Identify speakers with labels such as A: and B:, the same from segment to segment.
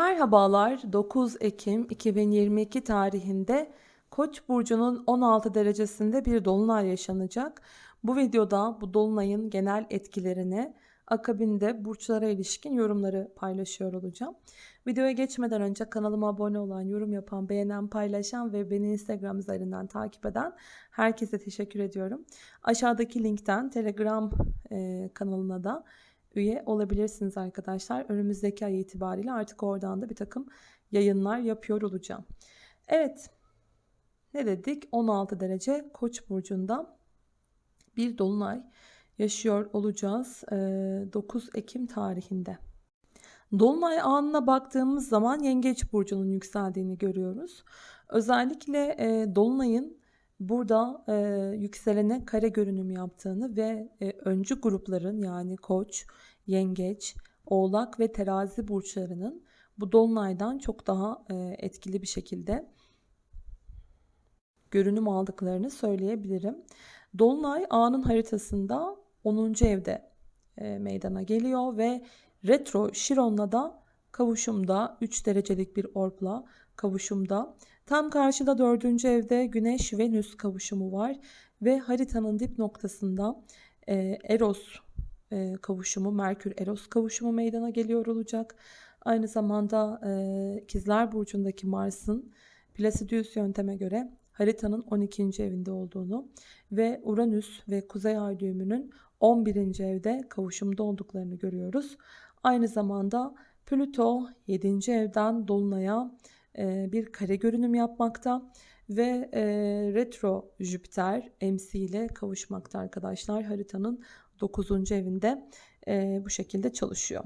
A: Merhabalar 9 Ekim 2022 tarihinde Koç burcunun 16 derecesinde bir dolunay yaşanacak. Bu videoda bu dolunayın genel etkilerini akabinde burçlara ilişkin yorumları paylaşıyor olacağım. Videoya geçmeden önce kanalıma abone olan, yorum yapan, beğenen, paylaşan ve beni Instagram üzerinden takip eden herkese teşekkür ediyorum. Aşağıdaki linkten Telegram kanalına da üye olabilirsiniz arkadaşlar. Önümüzdeki ay itibariyle artık oradan da bir takım yayınlar yapıyor olacağım. Evet ne dedik 16 derece koç burcunda bir dolunay yaşıyor olacağız 9 Ekim tarihinde. Dolunay anına baktığımız zaman Yengeç burcunun yükseldiğini görüyoruz. Özellikle dolunayın burada e, yükselene kare görünüm yaptığını ve e, öncü grupların yani koç, yengeç, oğlak ve terazi burçlarının bu dolunaydan çok daha e, etkili bir şekilde görünüm aldıklarını söyleyebilirim. Dolunay anın haritasında 10. evde e, meydana geliyor ve retro Şiron'la da kavuşumda 3 derecelik bir orpla kavuşumda Tam karşıda dördüncü evde Güneş Venüs kavuşumu var ve haritanın dip noktasında e, Eros e, kavuşumu, Merkür Eros kavuşumu meydana geliyor olacak. Aynı zamanda e, İkizler Burcu'ndaki Mars'ın Placidius yönteme göre haritanın 12. evinde olduğunu ve Uranüs ve Kuzey Ay düğümünün 11. evde kavuşumda olduklarını görüyoruz. Aynı zamanda Plüto 7. evden Dolunay'a bir kare görünüm yapmakta ve retro Jüpiter MC ile kavuşmakta arkadaşlar. Haritanın 9. evinde bu şekilde çalışıyor.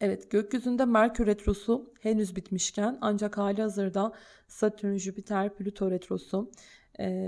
A: Evet gökyüzünde Merkür Retrosu henüz bitmişken ancak hali hazırda Satürn, Jüpiter, Plüto Retrosu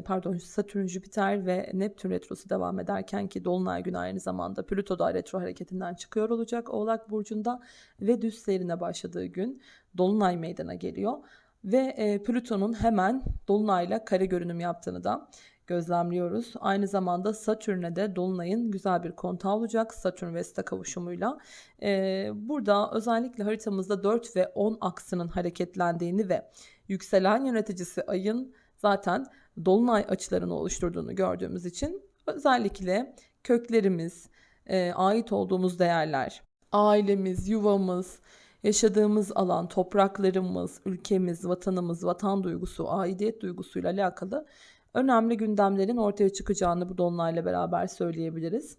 A: pardon Satürn, Jüpiter ve Neptün retrosu devam ederken ki Dolunay günü aynı zamanda Plüto da retro hareketinden çıkıyor olacak Oğlak Burcu'nda ve düz seyrine başladığı gün Dolunay meydana geliyor. Ve e, Plüton'un hemen Dolunay'la kare görünüm yaptığını da gözlemliyoruz. Aynı zamanda Satürn'e de Dolunay'ın güzel bir kontağı olacak. Satürn Vesta kavuşumuyla. Ee, burada özellikle haritamızda 4 ve 10 aksının hareketlendiğini ve yükselen yöneticisi ayın zaten dolunay açılarını oluşturduğunu gördüğümüz için özellikle köklerimiz, e, ait olduğumuz değerler, ailemiz, yuvamız, yaşadığımız alan, topraklarımız, ülkemiz, vatanımız, vatan duygusu, aidiyet duygusuyla alakalı önemli gündemlerin ortaya çıkacağını bu dolunayla beraber söyleyebiliriz.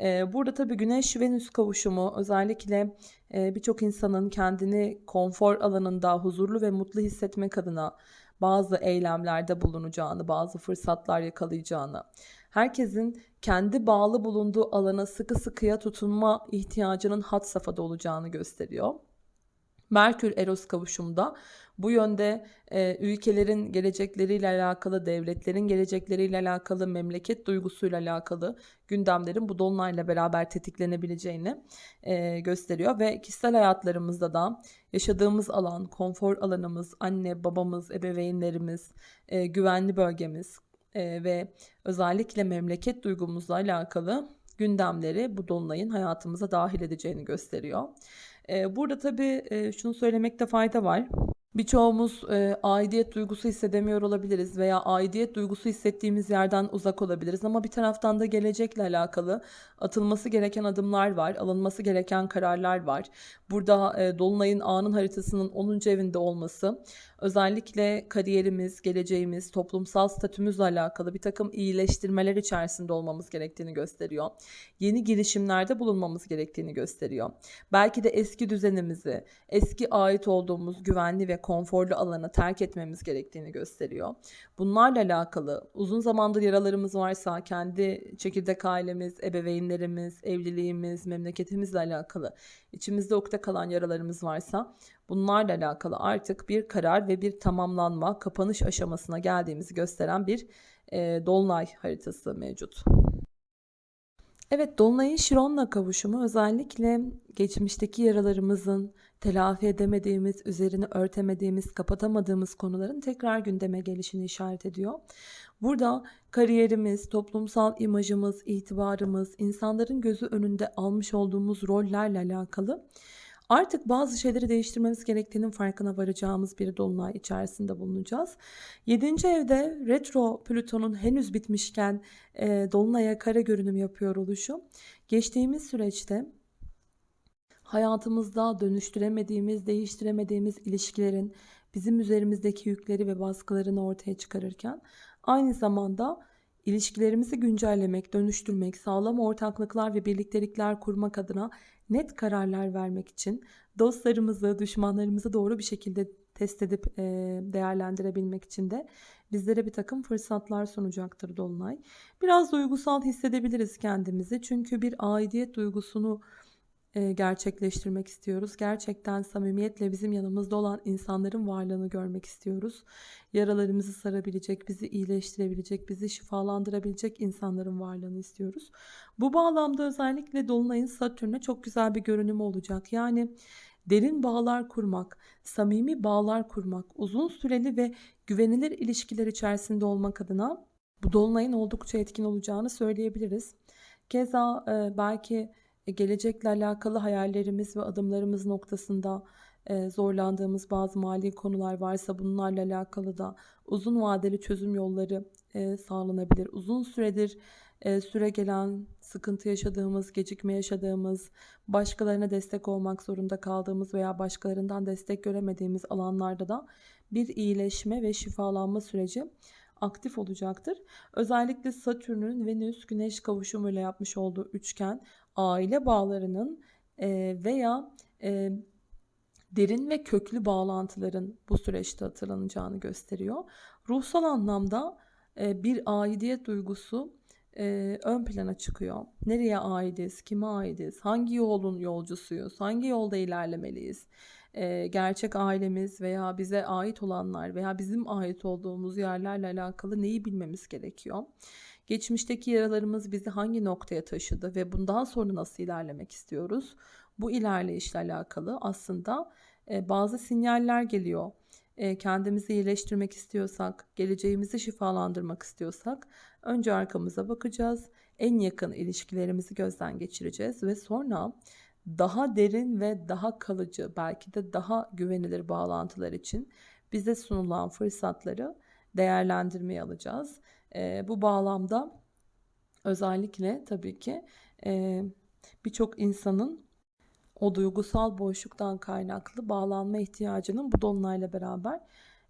A: Burada tabii Güneş-Venüs kavuşumu özellikle birçok insanın kendini konfor alanında huzurlu ve mutlu hissetmek adına bazı eylemlerde bulunacağını, bazı fırsatlar yakalayacağını, herkesin kendi bağlı bulunduğu alana sıkı sıkıya tutunma ihtiyacının hat safhada olacağını gösteriyor. Merkür Eros kavuşumda bu yönde e, ülkelerin gelecekleriyle alakalı, devletlerin gelecekleriyle alakalı, memleket duygusuyla alakalı gündemlerin bu dolunayla beraber tetiklenebileceğini e, gösteriyor ve kişisel hayatlarımızda da yaşadığımız alan, konfor alanımız, anne, babamız, ebeveynlerimiz, e, güvenli bölgemiz e, ve özellikle memleket duygumuzla alakalı gündemleri bu dolunayın hayatımıza dahil edeceğini gösteriyor. Burada tabii şunu söylemekte fayda var. Birçoğumuz e, aidiyet duygusu hissedemiyor olabiliriz veya aidiyet duygusu hissettiğimiz yerden uzak olabiliriz ama bir taraftan da gelecekle alakalı atılması gereken adımlar var, alınması gereken kararlar var. Burada e, Dolunay'ın anın haritasının 10. evinde olması özellikle kariyerimiz, geleceğimiz, toplumsal statümüzle alakalı bir takım iyileştirmeler içerisinde olmamız gerektiğini gösteriyor. Yeni girişimlerde bulunmamız gerektiğini gösteriyor. Belki de eski düzenimizi, eski ait olduğumuz güvenli ve konforlu alanı terk etmemiz gerektiğini gösteriyor. Bunlarla alakalı uzun zamandır yaralarımız varsa kendi çekirdek ailemiz, ebeveynlerimiz, evliliğimiz, memleketimizle alakalı içimizde ukde kalan yaralarımız varsa bunlarla alakalı artık bir karar ve bir tamamlanma, kapanış aşamasına geldiğimizi gösteren bir e, dolunay haritası mevcut. Evet, Dolunay'ın Şiron'la kavuşumu özellikle geçmişteki yaralarımızın telafi edemediğimiz, üzerini örtemediğimiz, kapatamadığımız konuların tekrar gündeme gelişini işaret ediyor. Burada kariyerimiz, toplumsal imajımız, itibarımız, insanların gözü önünde almış olduğumuz rollerle alakalı Artık bazı şeyleri değiştirmemiz gerektiğinin farkına varacağımız bir dolunay içerisinde bulunacağız. 7. evde retro Plüton'un henüz bitmişken e, dolunaya kare görünüm yapıyor oluşu. Geçtiğimiz süreçte hayatımızda dönüştüremediğimiz, değiştiremediğimiz ilişkilerin bizim üzerimizdeki yükleri ve baskılarını ortaya çıkarırken aynı zamanda ilişkilerimizi güncellemek, dönüştürmek, sağlam ortaklıklar ve birliktelikler kurmak adına net kararlar vermek için dostlarımızı, düşmanlarımızı doğru bir şekilde test edip e, değerlendirebilmek için de bizlere bir takım fırsatlar sunacaktır Dolunay. Biraz duygusal hissedebiliriz kendimizi çünkü bir aidiyet duygusunu gerçekleştirmek istiyoruz. Gerçekten samimiyetle bizim yanımızda olan insanların varlığını görmek istiyoruz. Yaralarımızı sarabilecek, bizi iyileştirebilecek, bizi şifalandırabilecek insanların varlığını istiyoruz. Bu bağlamda özellikle Dolunay'ın Satürn'e çok güzel bir görünümü olacak. Yani derin bağlar kurmak, samimi bağlar kurmak, uzun süreli ve güvenilir ilişkiler içerisinde olmak adına bu dolunayın oldukça etkin olacağını söyleyebiliriz. Keza e, belki e, gelecekle alakalı hayallerimiz ve adımlarımız noktasında e, zorlandığımız bazı mali konular varsa bunlarla alakalı da uzun vadeli çözüm yolları e, sağlanabilir. Uzun süredir süre gelen sıkıntı yaşadığımız, gecikme yaşadığımız, başkalarına destek olmak zorunda kaldığımız veya başkalarından destek göremediğimiz alanlarda da bir iyileşme ve şifalanma süreci aktif olacaktır. Özellikle Satürn'ün Venüs Güneş kavuşumuyla yapmış olduğu üçgen aile bağlarının veya derin ve köklü bağlantıların bu süreçte hatırlanacağını gösteriyor. Ruhsal anlamda bir aidiyet duygusu ön plana çıkıyor. Nereye aidiz, kime aidiz, hangi yolun yolcusuyuz, hangi yolda ilerlemeliyiz, gerçek ailemiz veya bize ait olanlar veya bizim ait olduğumuz yerlerle alakalı neyi bilmemiz gerekiyor. Geçmişteki yaralarımız bizi hangi noktaya taşıdı ve bundan sonra nasıl ilerlemek istiyoruz? Bu ilerleyişle alakalı aslında e, bazı sinyaller geliyor. E, kendimizi iyileştirmek istiyorsak, geleceğimizi şifalandırmak istiyorsak önce arkamıza bakacağız. En yakın ilişkilerimizi gözden geçireceğiz ve sonra daha derin ve daha kalıcı, belki de daha güvenilir bağlantılar için bize sunulan fırsatları değerlendirmeye alacağız. E, bu bağlamda özellikle tabii ki e, birçok insanın o duygusal boşluktan kaynaklı bağlanma ihtiyacının bu dolunayla beraber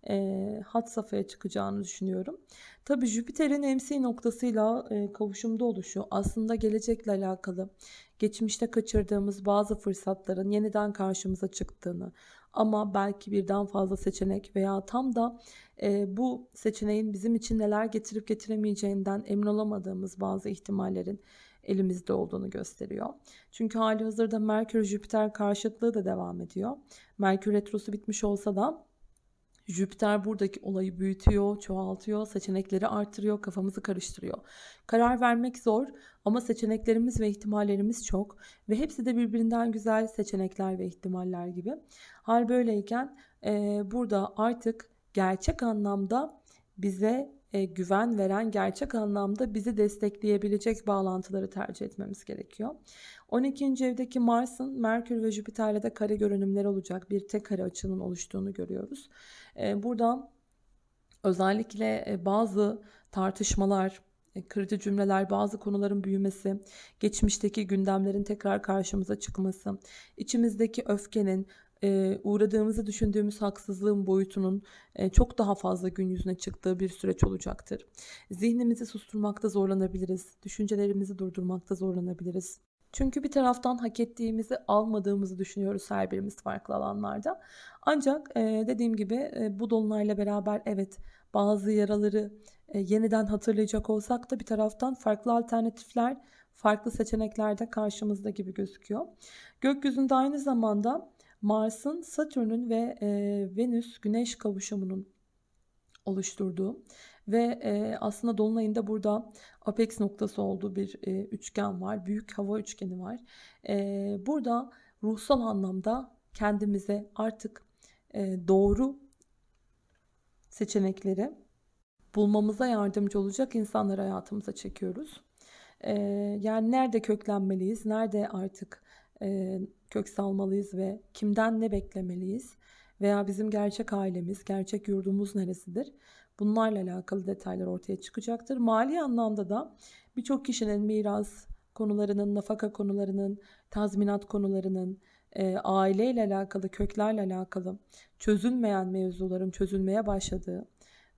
A: e, hat safhaya çıkacağını düşünüyorum. Tabii Jüpiter'in MC noktasıyla e, kavuşumda oluşu aslında gelecekle alakalı geçmişte kaçırdığımız bazı fırsatların yeniden karşımıza çıktığını ama belki birden fazla seçenek veya tam da e, bu seçeneğin bizim için neler getirip getiremeyeceğinden emin olamadığımız bazı ihtimallerin elimizde olduğunu gösteriyor. Çünkü hali hazırda Merkür Jüpiter karşıtlığı da devam ediyor. Merkür retrosu bitmiş olsa da Jüpiter buradaki olayı büyütüyor, çoğaltıyor, seçenekleri artırıyor, kafamızı karıştırıyor. Karar vermek zor ama seçeneklerimiz ve ihtimallerimiz çok ve hepsi de birbirinden güzel seçenekler ve ihtimaller gibi. Hal böyleyken e, burada artık gerçek anlamda bize e, güven veren, gerçek anlamda bizi destekleyebilecek bağlantıları tercih etmemiz gerekiyor. 12. evdeki Mars'ın Merkür ve Jüpiter'le de kare görünümler olacak bir tek kare açının oluştuğunu görüyoruz. E, buradan özellikle e, bazı tartışmalar, e, kırıcı cümleler, bazı konuların büyümesi, geçmişteki gündemlerin tekrar karşımıza çıkması, içimizdeki öfkenin, e, uğradığımızı düşündüğümüz haksızlığın boyutunun çok daha fazla gün yüzüne çıktığı bir süreç olacaktır. Zihnimizi susturmakta zorlanabiliriz, düşüncelerimizi durdurmakta zorlanabiliriz. Çünkü bir taraftan hak ettiğimizi almadığımızı düşünüyoruz her birimiz farklı alanlarda. Ancak e, dediğim gibi e, bu dolunayla beraber evet bazı yaraları e, yeniden hatırlayacak olsak da bir taraftan farklı alternatifler, farklı seçenekler de karşımızda gibi gözüküyor. Gökyüzünde aynı zamanda Mars'ın, Satürn'ün ve e, Venüs Güneş kavuşumunun oluşturduğu ve e, aslında Dolunay'ın burada apex noktası olduğu bir e, üçgen var. Büyük hava üçgeni var. E, burada ruhsal anlamda kendimize artık e, doğru seçenekleri bulmamıza yardımcı olacak insanları hayatımıza çekiyoruz. E, yani nerede köklenmeliyiz, nerede artık e, kök salmalıyız ve kimden ne beklemeliyiz? Veya bizim gerçek ailemiz, gerçek yurdumuz neresidir? Bunlarla alakalı detaylar ortaya çıkacaktır. Mali anlamda da birçok kişinin miras konularının, nafaka konularının, tazminat konularının, e, aileyle alakalı, köklerle alakalı çözülmeyen mevzuların çözülmeye başladığı,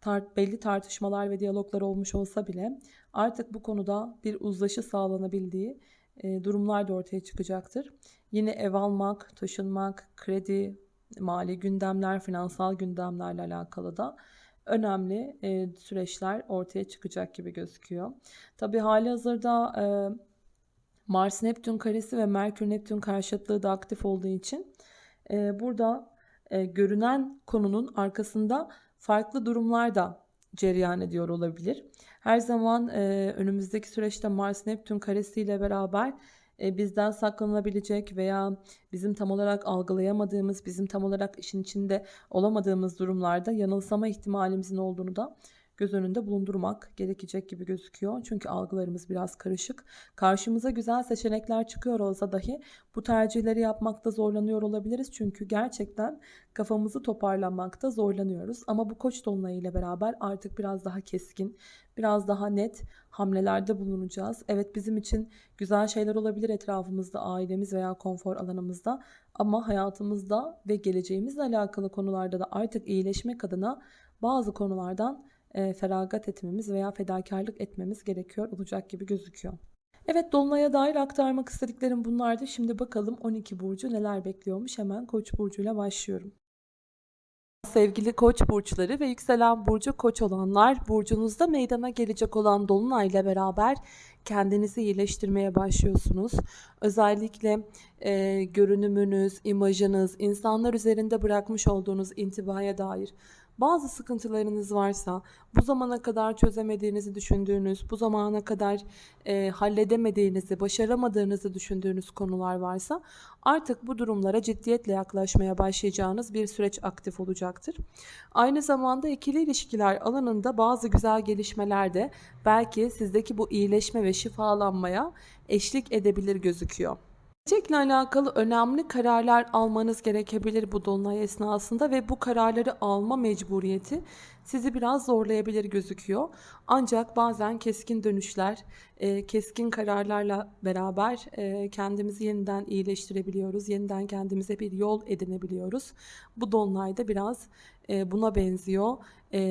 A: tart belli tartışmalar ve diyaloglar olmuş olsa bile artık bu konuda bir uzlaşı sağlanabildiği e, durumlar da ortaya çıkacaktır. Yine ev almak, taşınmak, kredi, mali gündemler, finansal gündemlerle alakalı da önemli e, süreçler ortaya çıkacak gibi gözüküyor. Tabii hali hazırda e, Mars Neptün karesi ve Merkür Neptün karşıtlığı da aktif olduğu için e, burada e, görünen konunun arkasında farklı durumlar da cereyan ediyor olabilir. Her zaman e, önümüzdeki süreçte Mars Neptün karesiyle beraber e, bizden saklanabilecek veya bizim tam olarak algılayamadığımız, bizim tam olarak işin içinde olamadığımız durumlarda yanılsama ihtimalimizin olduğunu da göz önünde bulundurmak gerekecek gibi gözüküyor. Çünkü algılarımız biraz karışık. Karşımıza güzel seçenekler çıkıyor olsa dahi bu tercihleri yapmakta zorlanıyor olabiliriz. Çünkü gerçekten kafamızı toparlamakta zorlanıyoruz. Ama bu koç dolunayı beraber artık biraz daha keskin, biraz daha net hamlelerde bulunacağız. Evet bizim için güzel şeyler olabilir etrafımızda, ailemiz veya konfor alanımızda ama hayatımızda ve geleceğimizle alakalı konularda da artık iyileşmek adına bazı konulardan e, feragat etmemiz veya fedakarlık etmemiz gerekiyor olacak gibi gözüküyor. Evet Dolunay'a dair aktarmak istediklerim bunlardı. Şimdi bakalım 12 burcu neler bekliyormuş. Hemen Koç burcuyla başlıyorum. Sevgili Koç burçları ve yükselen burcu Koç olanlar, burcunuzda meydana gelecek olan dolunay ile beraber kendinizi iyileştirmeye başlıyorsunuz. Özellikle e, görünümünüz, imajınız, insanlar üzerinde bırakmış olduğunuz intibaya dair bazı sıkıntılarınız varsa, bu zamana kadar çözemediğinizi düşündüğünüz, bu zamana kadar e, halledemediğinizi, başaramadığınızı düşündüğünüz konular varsa artık bu durumlara ciddiyetle yaklaşmaya başlayacağınız bir süreç aktif olacaktır. Aynı zamanda ikili ilişkiler alanında bazı güzel gelişmeler de belki sizdeki bu iyileşme ve şifalanmaya eşlik edebilir gözüküyor. Gelecekle alakalı önemli kararlar almanız gerekebilir bu dolunay esnasında ve bu kararları alma mecburiyeti sizi biraz zorlayabilir gözüküyor. Ancak bazen keskin dönüşler, e, keskin kararlarla beraber e, kendimizi yeniden iyileştirebiliyoruz. Yeniden kendimize bir yol edinebiliyoruz. Bu dolunayda biraz e, buna benziyor.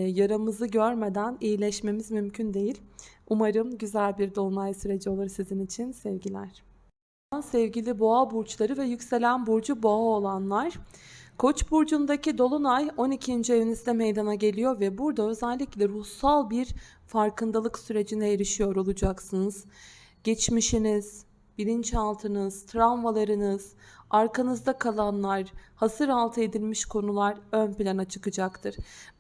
A: Yaramızı görmeden iyileşmemiz mümkün değil. Umarım güzel bir dolunay süreci olur sizin için. Sevgiler. Sevgili boğa burçları ve yükselen burcu boğa olanlar. Koç burcundaki dolunay 12. evinizde meydana geliyor ve burada özellikle ruhsal bir farkındalık sürecine erişiyor olacaksınız. Geçmişiniz, bilinçaltınız, travmalarınız, arkanızda kalanlar, hasır altı edilmiş konular ön plana çıkacaktır.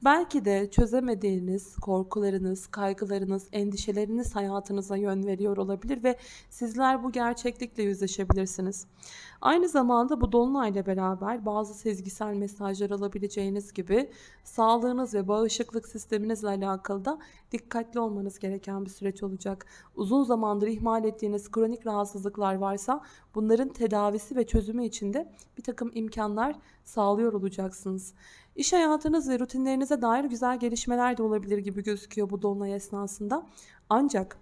A: Belki de çözemediğiniz korkularınız, kaygılarınız, endişeleriniz hayatınıza yön veriyor olabilir ve sizler bu gerçeklikle yüzleşebilirsiniz. Aynı zamanda bu dolunayla beraber bazı sezgisel mesajlar alabileceğiniz gibi sağlığınız ve bağışıklık sisteminizle alakalı da dikkatli olmanız gereken bir süreç olacak. Uzun zamandır ihmal ettiğiniz kronik rahatsızlıklar varsa bunların tedavisi ve çözümü için de bir takım imkanlar sağlıyor olacaksınız. İş hayatınız ve rutinlerinize dair güzel gelişmeler de olabilir gibi gözüküyor bu dolunay esnasında. Ancak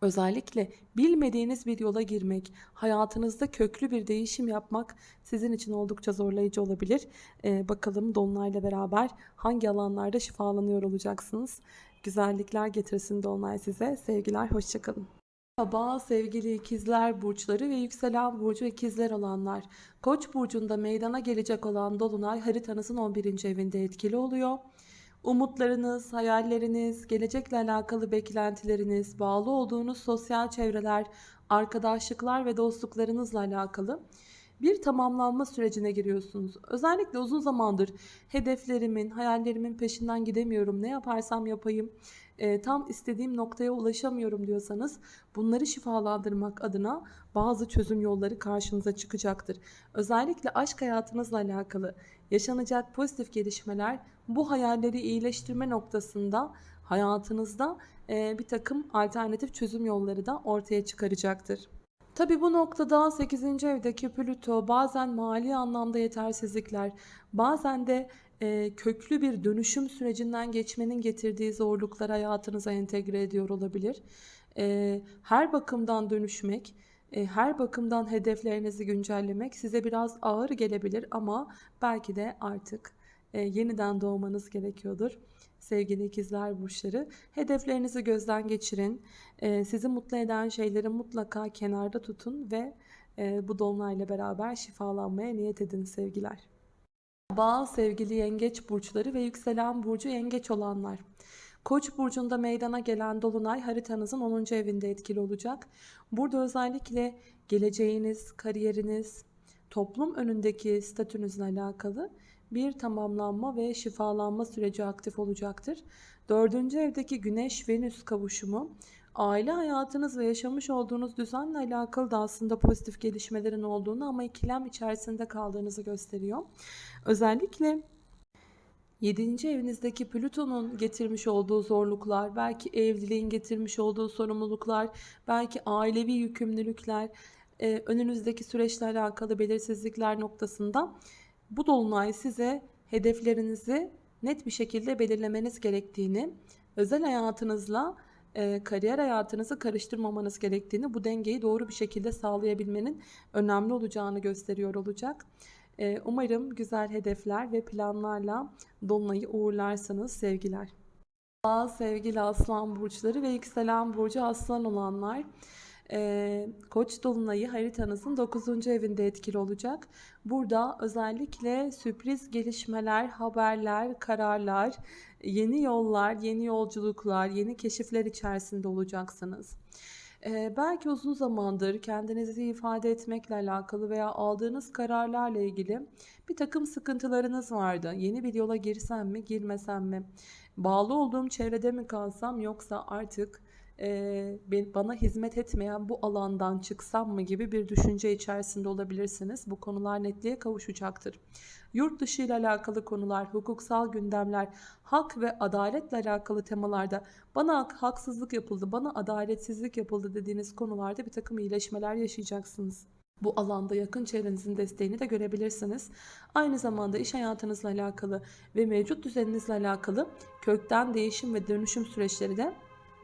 A: Özellikle bilmediğiniz bir yola girmek, hayatınızda köklü bir değişim yapmak sizin için oldukça zorlayıcı olabilir. Ee, bakalım Dolunay'la beraber hangi alanlarda şifalanıyor olacaksınız. Güzellikler getirsin Dolunay size. Sevgiler, hoşçakalın. Merhaba sevgili ikizler burçları ve yükselen burcu ikizler olanlar. Koç burcunda meydana gelecek olan Dolunay haritanızın 11. evinde etkili oluyor. Umutlarınız, hayalleriniz, gelecekle alakalı beklentileriniz, bağlı olduğunuz sosyal çevreler, arkadaşlıklar ve dostluklarınızla alakalı bir tamamlanma sürecine giriyorsunuz. Özellikle uzun zamandır hedeflerimin, hayallerimin peşinden gidemiyorum. Ne yaparsam yapayım e, tam istediğim noktaya ulaşamıyorum diyorsanız bunları şifalandırmak adına bazı çözüm yolları karşınıza çıkacaktır. Özellikle aşk hayatınızla alakalı yaşanacak pozitif gelişmeler bu hayalleri iyileştirme noktasında hayatınızda e, bir takım alternatif çözüm yolları da ortaya çıkaracaktır. Tabii bu noktada 8. evdeki Plüto bazen mali anlamda yetersizlikler, bazen de e, köklü bir dönüşüm sürecinden geçmenin getirdiği zorluklar hayatınıza entegre ediyor olabilir. E, her bakımdan dönüşmek, e, her bakımdan hedeflerinizi güncellemek size biraz ağır gelebilir ama belki de artık e, yeniden doğmanız gerekiyordur. Sevgili ikizler burçları, hedeflerinizi gözden geçirin. E, sizi mutlu eden şeyleri mutlaka kenarda tutun ve e, bu dolunayla beraber şifalanmaya niyet edin sevgiler. Bağ sevgili yengeç burçları ve yükselen burcu yengeç olanlar. Koç burcunda meydana gelen dolunay haritanızın 10. evinde etkili olacak. Burada özellikle geleceğiniz, kariyeriniz, toplum önündeki statünüzle alakalı bir tamamlanma ve şifalanma süreci aktif olacaktır. 4. evdeki Güneş-Venüs kavuşumu aile hayatınız ve yaşamış olduğunuz düzenle alakalı da aslında pozitif gelişmelerin olduğunu ama ikilem içerisinde kaldığınızı gösteriyor. Özellikle 7. evinizdeki Plüton'un getirmiş olduğu zorluklar, belki evliliğin getirmiş olduğu sorumluluklar, belki ailevi yükümlülükler, e, önünüzdeki süreçle alakalı belirsizlikler noktasında bu dolunay size hedeflerinizi net bir şekilde belirlemeniz gerektiğini, özel hayatınızla e, kariyer hayatınızı karıştırmamanız gerektiğini, bu dengeyi doğru bir şekilde sağlayabilmenin önemli olacağını gösteriyor olacak. E, umarım güzel hedefler ve planlarla dolunayı uğurlarsınız sevgiler. Sevgili aslan burçları ve yükselen burcu aslan olanlar. Ee, Koç dolunayı haritanızın 9. evinde etkili olacak. Burada özellikle sürpriz gelişmeler, haberler, kararlar, yeni yollar, yeni yolculuklar, yeni keşifler içerisinde olacaksınız. Ee, belki uzun zamandır kendinizi ifade etmekle alakalı veya aldığınız kararlarla ilgili bir takım sıkıntılarınız vardı. Yeni bir yola girsem mi, girmesem mi? Bağlı olduğum çevrede mi kalsam yoksa artık e, bana hizmet etmeyen bu alandan çıksam mı gibi bir düşünce içerisinde olabilirsiniz. Bu konular netliğe kavuşacaktır. Yurt dışı ile alakalı konular, hukuksal gündemler, hak ve adaletle alakalı temalarda bana haksızlık yapıldı, bana adaletsizlik yapıldı dediğiniz konularda bir takım iyileşmeler yaşayacaksınız. Bu alanda yakın çevrenizin desteğini de görebilirsiniz. Aynı zamanda iş hayatınızla alakalı ve mevcut düzeninizle alakalı kökten değişim ve dönüşüm süreçleri de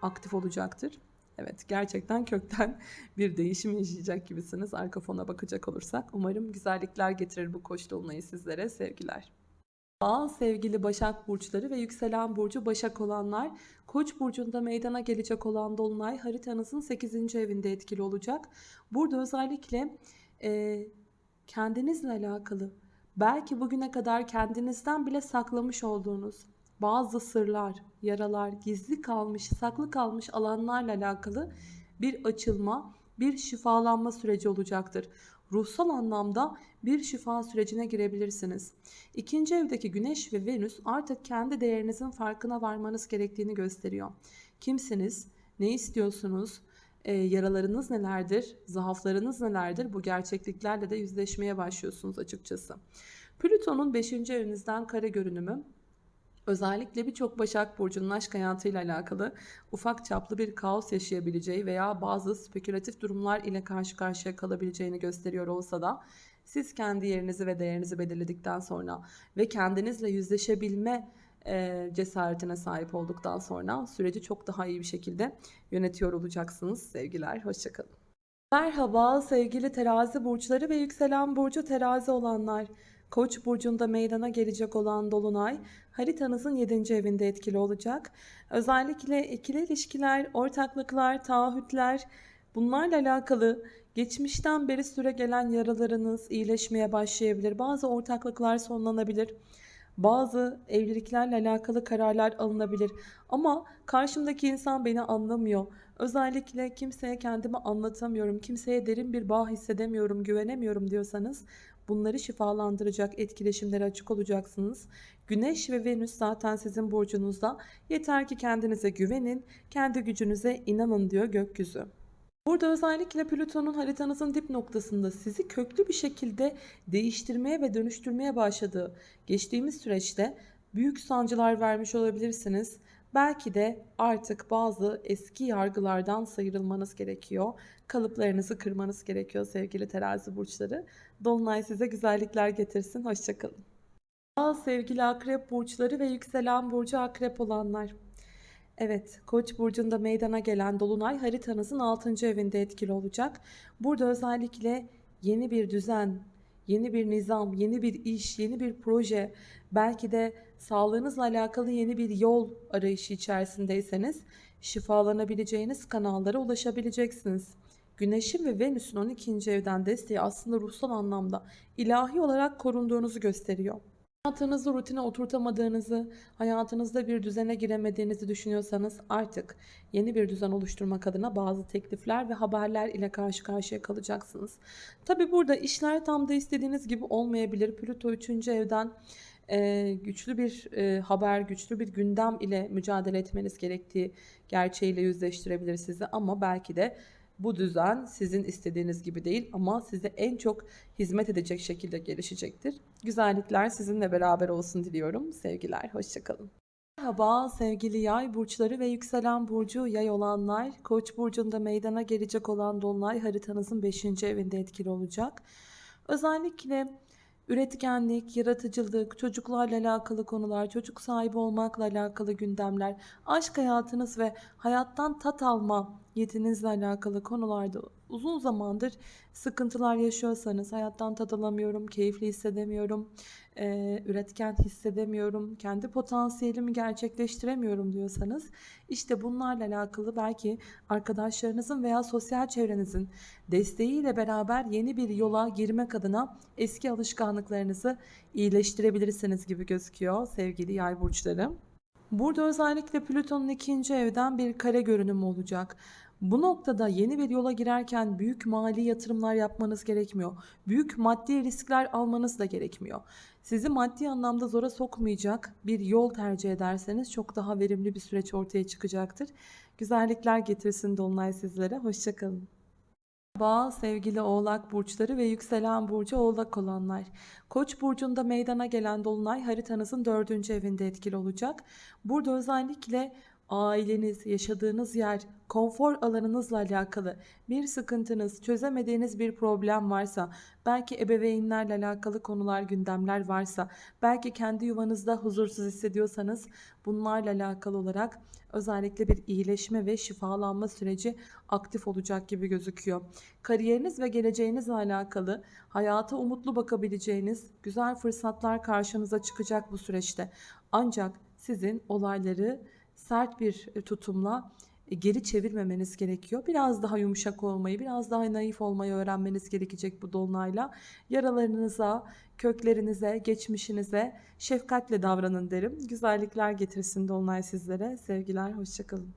A: aktif olacaktır. Evet gerçekten kökten bir değişim yaşayacak gibisiniz arka fona bakacak olursak. Umarım güzellikler getirir bu koç dolunayı sizlere sevgiler. Aa, sevgili Başak Burçları ve yükselen burcu Başak olanlar Koç burcunda meydana gelecek olan Dolunay haritanızın 8. evinde etkili olacak. Burada özellikle e, kendinizle alakalı belki bugüne kadar kendinizden bile saklamış olduğunuz bazı sırlar, yaralar, gizli kalmış, saklı kalmış alanlarla alakalı bir açılma, bir şifalanma süreci olacaktır. Ruhsal anlamda bir şifa sürecine girebilirsiniz. İkinci evdeki Güneş ve Venüs artık kendi değerinizin farkına varmanız gerektiğini gösteriyor. Kimsiniz? Ne istiyorsunuz? Ee, yaralarınız nelerdir? Zaaflarınız nelerdir? Bu gerçekliklerle de yüzleşmeye başlıyorsunuz açıkçası. Plüton'un 5. evinizden kare görünümü Özellikle birçok Başak Burcu'nun aşk hayatıyla alakalı ufak çaplı bir kaos yaşayabileceği veya bazı spekülatif durumlar ile karşı karşıya kalabileceğini gösteriyor olsa da siz kendi yerinizi ve değerinizi belirledikten sonra ve kendinizle yüzleşebilme cesaretine sahip olduktan sonra süreci çok daha iyi bir şekilde yönetiyor olacaksınız. Sevgiler, hoşçakalın. Merhaba sevgili terazi burçları ve yükselen burcu terazi olanlar. Koç burcunda meydana gelecek olan dolunay haritanızın 7. evinde etkili olacak. Özellikle ikili ilişkiler, ortaklıklar, taahhütler bunlarla alakalı geçmişten beri süre gelen yaralarınız iyileşmeye başlayabilir. Bazı ortaklıklar sonlanabilir. Bazı evliliklerle alakalı kararlar alınabilir. Ama karşımdaki insan beni anlamıyor. Özellikle kimseye kendimi anlatamıyorum, kimseye derin bir bağ hissedemiyorum, güvenemiyorum diyorsanız Bunları şifalandıracak etkileşimlere açık olacaksınız. Güneş ve Venüs zaten sizin burcunuzda. Yeter ki kendinize güvenin, kendi gücünüze inanın diyor gökyüzü. Burada özellikle Plüton'un haritanızın dip noktasında sizi köklü bir şekilde değiştirmeye ve dönüştürmeye başladığı geçtiğimiz süreçte büyük sancılar vermiş olabilirsiniz. Belki de artık bazı eski yargılardan sıyrılmanız gerekiyor. Kalıplarınızı kırmanız gerekiyor sevgili terazi burçları. Dolunay size güzellikler getirsin. Hoşçakalın. Aa, sevgili akrep burçları ve yükselen burcu akrep olanlar. Evet, Koç burcunda meydana gelen dolunay haritanızın 6. evinde etkili olacak. Burada özellikle yeni bir düzen, yeni bir nizam, yeni bir iş, yeni bir proje, belki de sağlığınızla alakalı yeni bir yol arayışı içerisindeyseniz şifalanabileceğiniz kanallara ulaşabileceksiniz. Güneşin ve Venüs'ün 12. evden desteği aslında ruhsal anlamda ilahi olarak korunduğunuzu gösteriyor. Hayatınızı rutine oturtamadığınızı, hayatınızda bir düzene giremediğinizi düşünüyorsanız artık yeni bir düzen oluşturmak adına bazı teklifler ve haberler ile karşı karşıya kalacaksınız. Tabi burada işler tam da istediğiniz gibi olmayabilir. Plüto 3. evden e, güçlü bir e, haber, güçlü bir gündem ile mücadele etmeniz gerektiği gerçeğiyle yüzleştirebilir sizi ama belki de bu düzen sizin istediğiniz gibi değil ama size en çok hizmet edecek şekilde gelişecektir. Güzellikler sizinle beraber olsun diliyorum. Sevgiler, hoşçakalın. Merhaba sevgili yay burçları ve yükselen burcu yay olanlar. Koç burcunda meydana gelecek olan dolunay haritanızın 5. evinde etkili olacak. Özellikle üretkenlik, yaratıcılık, çocuklarla alakalı konular, çocuk sahibi olmakla alakalı gündemler, aşk hayatınız ve hayattan tat alma yetinizle alakalı konularda uzun zamandır sıkıntılar yaşıyorsanız, hayattan tat alamıyorum, keyifli hissedemiyorum, e, üretken hissedemiyorum, kendi potansiyelimi gerçekleştiremiyorum diyorsanız işte bunlarla alakalı belki arkadaşlarınızın veya sosyal çevrenizin desteğiyle beraber yeni bir yola girmek adına eski alışkanlıklarınızı iyileştirebilirsiniz gibi gözüküyor sevgili yay burçları. Burada özellikle Plüton'un ikinci evden bir kare görünümü olacak. Bu noktada yeni bir yola girerken büyük mali yatırımlar yapmanız gerekmiyor. Büyük maddi riskler almanız da gerekmiyor. Sizi maddi anlamda zora sokmayacak bir yol tercih ederseniz çok daha verimli bir süreç ortaya çıkacaktır. Güzellikler getirsin Dolunay sizlere. Hoşçakalın. Merhaba sevgili oğlak burçları ve yükselen burcu oğlak olanlar. Koç burcunda meydana gelen dolunay haritanızın dördüncü evinde etkili olacak. Burada özellikle aileniz, yaşadığınız yer, konfor alanınızla alakalı bir sıkıntınız, çözemediğiniz bir problem varsa, belki ebeveynlerle alakalı konular, gündemler varsa, belki kendi yuvanızda huzursuz hissediyorsanız bunlarla alakalı olarak özellikle bir iyileşme ve şifalanma süreci aktif olacak gibi gözüküyor. Kariyeriniz ve geleceğinizle alakalı hayata umutlu bakabileceğiniz güzel fırsatlar karşınıza çıkacak bu süreçte. Ancak sizin olayları sert bir e, tutumla e, geri çevirmemeniz gerekiyor. Biraz daha yumuşak olmayı, biraz daha naif olmayı öğrenmeniz gerekecek bu dolunayla. Yaralarınıza, köklerinize, geçmişinize şefkatle davranın derim. Güzellikler getirsin dolunay sizlere. Sevgiler, hoşçakalın.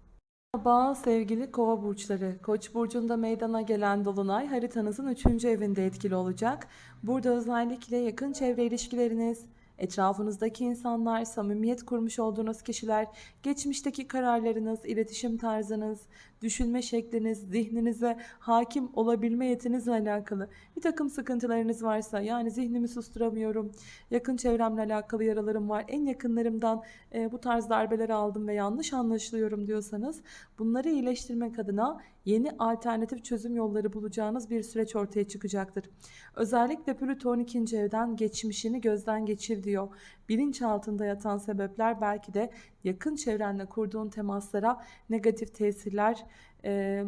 A: Merhaba sevgili kova burçları. Koç burcunda meydana gelen dolunay haritanızın 3. evinde etkili olacak. Burada özellikle yakın çevre ilişkileriniz, Etrafınızdaki insanlar, samimiyet kurmuş olduğunuz kişiler, geçmişteki kararlarınız, iletişim tarzınız, düşünme şekliniz, zihninize hakim olabilme yetinizle alakalı bir takım sıkıntılarınız varsa yani zihnimi susturamıyorum, yakın çevremle alakalı yaralarım var, en yakınlarımdan e, bu tarz darbeler aldım ve yanlış anlaşılıyorum diyorsanız bunları iyileştirmek adına yeni alternatif çözüm yolları bulacağınız bir süreç ortaya çıkacaktır. Özellikle Plüto 12. evden geçmişini gözden geçir diyor. Bilinçaltında yatan sebepler belki de yakın çevrenle kurduğun temaslara negatif tesirler e,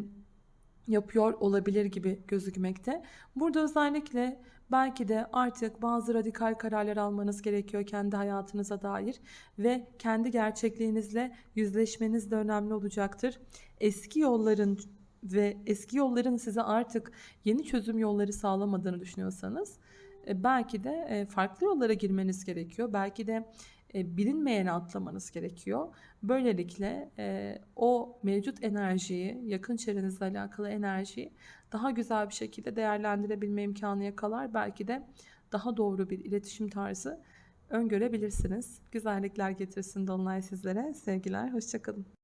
A: yapıyor olabilir gibi gözükmekte. Burada özellikle belki de artık bazı radikal kararlar almanız gerekiyor kendi hayatınıza dair ve kendi gerçekliğinizle yüzleşmeniz de önemli olacaktır. Eski yolların ve eski yolların size artık yeni çözüm yolları sağlamadığını düşünüyorsanız e, belki de e, farklı yollara girmeniz gerekiyor. Belki de e, bilinmeyene atlamanız gerekiyor. Böylelikle o mevcut enerjiyi, yakın çevrenizle alakalı enerjiyi daha güzel bir şekilde değerlendirebilme imkanı yakalar. Belki de daha doğru bir iletişim tarzı öngörebilirsiniz. Güzellikler getirsin Dolunay sizlere. Sevgiler, hoşçakalın.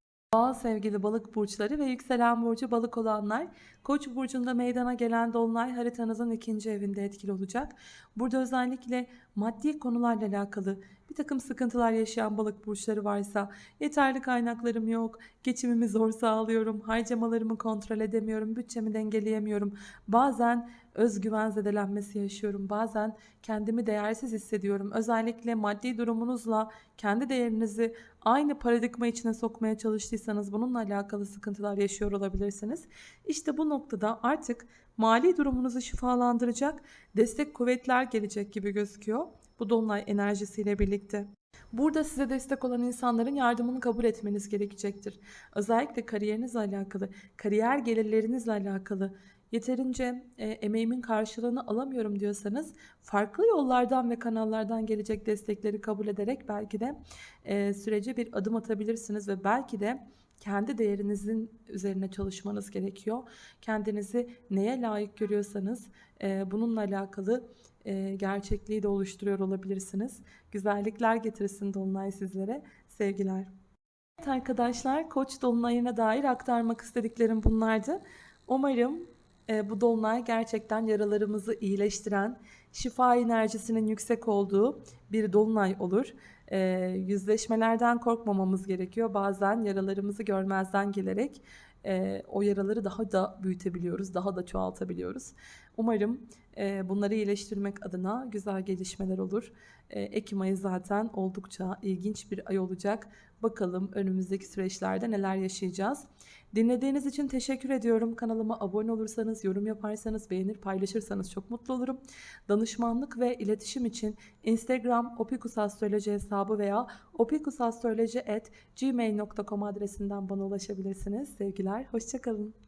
A: Sevgili balık burçları ve yükselen burcu balık olanlar Koç burcunda meydana gelen dolunay haritanızın ikinci evinde etkili olacak. Burada özellikle maddi konularla alakalı bir takım sıkıntılar yaşayan balık burçları varsa yeterli kaynaklarım yok, geçimimi zor sağlıyorum, harcamalarımı kontrol edemiyorum, bütçemi dengeleyemiyorum. Bazen özgüven zedelenmesi yaşıyorum. Bazen kendimi değersiz hissediyorum. Özellikle maddi durumunuzla kendi değerinizi aynı paradigma içine sokmaya çalıştıysanız bununla alakalı sıkıntılar yaşıyor olabilirsiniz. İşte bu noktada artık mali durumunuzu şifalandıracak destek kuvvetler gelecek gibi gözüküyor. Bu dolunay enerjisiyle birlikte. Burada size destek olan insanların yardımını kabul etmeniz gerekecektir. Özellikle kariyerinizle alakalı, kariyer gelirlerinizle alakalı yeterince e, emeğimin karşılığını alamıyorum diyorsanız farklı yollardan ve kanallardan gelecek destekleri kabul ederek belki de e, sürece bir adım atabilirsiniz ve belki de kendi değerinizin üzerine çalışmanız gerekiyor. Kendinizi neye layık görüyorsanız e, bununla alakalı e, gerçekliği de oluşturuyor olabilirsiniz. Güzellikler getirsin Dolunay sizlere. Sevgiler. Evet arkadaşlar Koç Dolunay'ına dair aktarmak istediklerim bunlardı. Umarım e, bu Dolunay gerçekten yaralarımızı iyileştiren, şifa enerjisinin yüksek olduğu bir Dolunay olur. E, yüzleşmelerden korkmamamız gerekiyor. Bazen yaralarımızı görmezden gelerek e, o yaraları daha da büyütebiliyoruz, daha da çoğaltabiliyoruz. Umarım bunları iyileştirmek adına güzel gelişmeler olur. Ekim ayı zaten oldukça ilginç bir ay olacak. Bakalım önümüzdeki süreçlerde neler yaşayacağız. Dinlediğiniz için teşekkür ediyorum. Kanalıma abone olursanız, yorum yaparsanız, beğenir, paylaşırsanız çok mutlu olurum. Danışmanlık ve iletişim için Instagram opikusastroloji hesabı veya opikusastroloji@gmail.com adresinden bana ulaşabilirsiniz. Sevgiler, hoşçakalın.